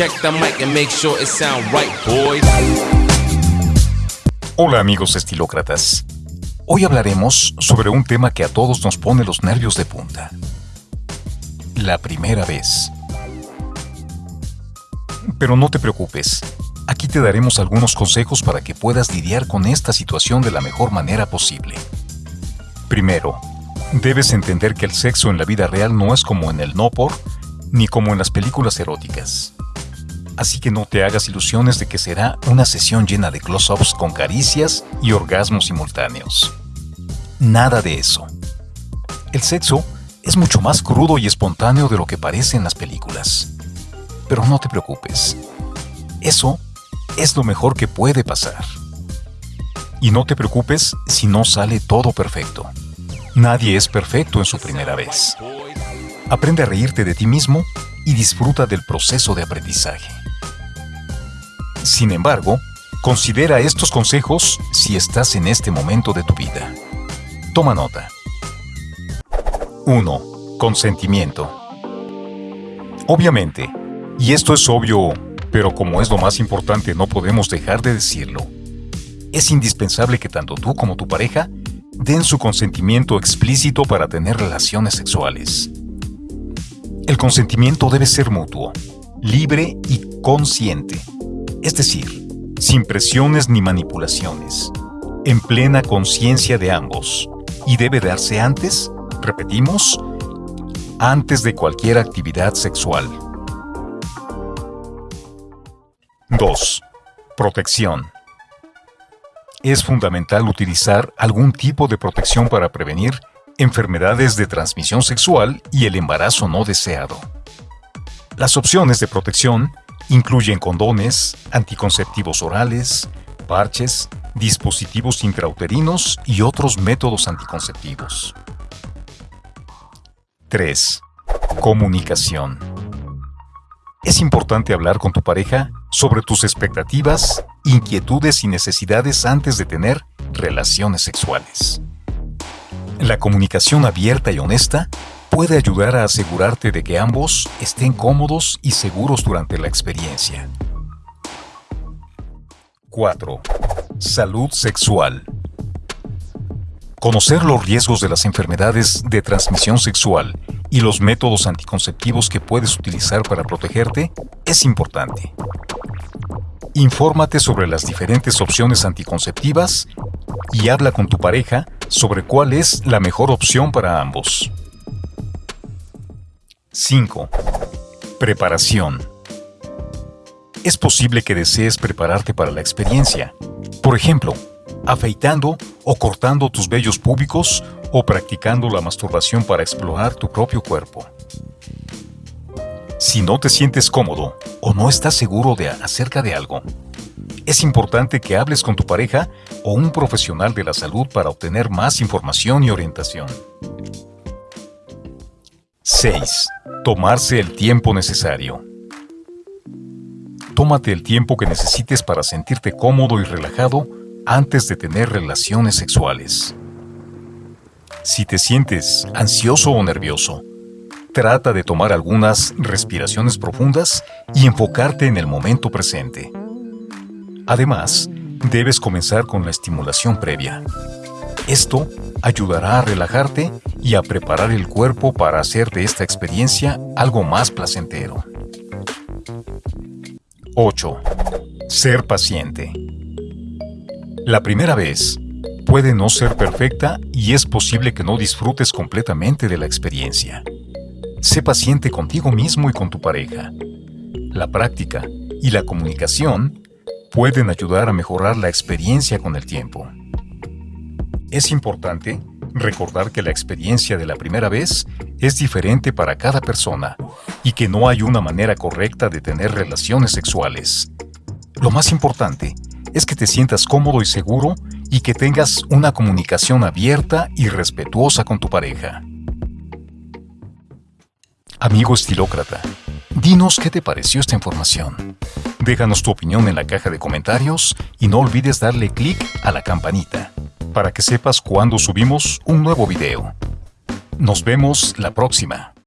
Check the mic and make sure it sound right, boys. Hola amigos estilócratas. Hoy hablaremos sobre un tema que a todos nos pone los nervios de punta. La primera vez. Pero no te preocupes, aquí te daremos algunos consejos para que puedas lidiar con esta situación de la mejor manera posible. Primero, debes entender que el sexo en la vida real no es como en el no por, ni como en las películas eróticas. Así que no te hagas ilusiones de que será una sesión llena de close-ups con caricias y orgasmos simultáneos. Nada de eso. El sexo es mucho más crudo y espontáneo de lo que parece en las películas. Pero no te preocupes. Eso es lo mejor que puede pasar. Y no te preocupes si no sale todo perfecto. Nadie es perfecto en su primera vez. Aprende a reírte de ti mismo y disfruta del proceso de aprendizaje. Sin embargo, considera estos consejos si estás en este momento de tu vida. Toma nota. 1. Consentimiento. Obviamente, y esto es obvio, pero como es lo más importante no podemos dejar de decirlo, es indispensable que tanto tú como tu pareja den su consentimiento explícito para tener relaciones sexuales. El consentimiento debe ser mutuo, libre y consciente, es decir, sin presiones ni manipulaciones, en plena conciencia de ambos, y debe darse antes, repetimos, antes de cualquier actividad sexual. 2. Protección. Es fundamental utilizar algún tipo de protección para prevenir enfermedades de transmisión sexual y el embarazo no deseado. Las opciones de protección incluyen condones, anticonceptivos orales, parches, dispositivos intrauterinos y otros métodos anticonceptivos. 3. Comunicación. Es importante hablar con tu pareja sobre tus expectativas, inquietudes y necesidades antes de tener relaciones sexuales. La comunicación abierta y honesta puede ayudar a asegurarte de que ambos estén cómodos y seguros durante la experiencia. 4. Salud sexual. Conocer los riesgos de las enfermedades de transmisión sexual y los métodos anticonceptivos que puedes utilizar para protegerte es importante. Infórmate sobre las diferentes opciones anticonceptivas y habla con tu pareja sobre cuál es la mejor opción para ambos. 5. Preparación. Es posible que desees prepararte para la experiencia. Por ejemplo, afeitando o cortando tus vellos públicos o practicando la masturbación para explorar tu propio cuerpo. Si no te sientes cómodo o no estás seguro de acerca de algo, es importante que hables con tu pareja o un profesional de la salud para obtener más información y orientación. 6. Tomarse el tiempo necesario. Tómate el tiempo que necesites para sentirte cómodo y relajado antes de tener relaciones sexuales. Si te sientes ansioso o nervioso, trata de tomar algunas respiraciones profundas y enfocarte en el momento presente. Además, debes comenzar con la estimulación previa. Esto ayudará a relajarte y a preparar el cuerpo para hacer de esta experiencia algo más placentero. 8. Ser paciente. La primera vez puede no ser perfecta y es posible que no disfrutes completamente de la experiencia. Sé paciente contigo mismo y con tu pareja. La práctica y la comunicación pueden ayudar a mejorar la experiencia con el tiempo. Es importante recordar que la experiencia de la primera vez es diferente para cada persona y que no hay una manera correcta de tener relaciones sexuales. Lo más importante es que te sientas cómodo y seguro y que tengas una comunicación abierta y respetuosa con tu pareja. Amigo estilócrata, dinos qué te pareció esta información. Déjanos tu opinión en la caja de comentarios y no olvides darle clic a la campanita para que sepas cuando subimos un nuevo video. Nos vemos la próxima.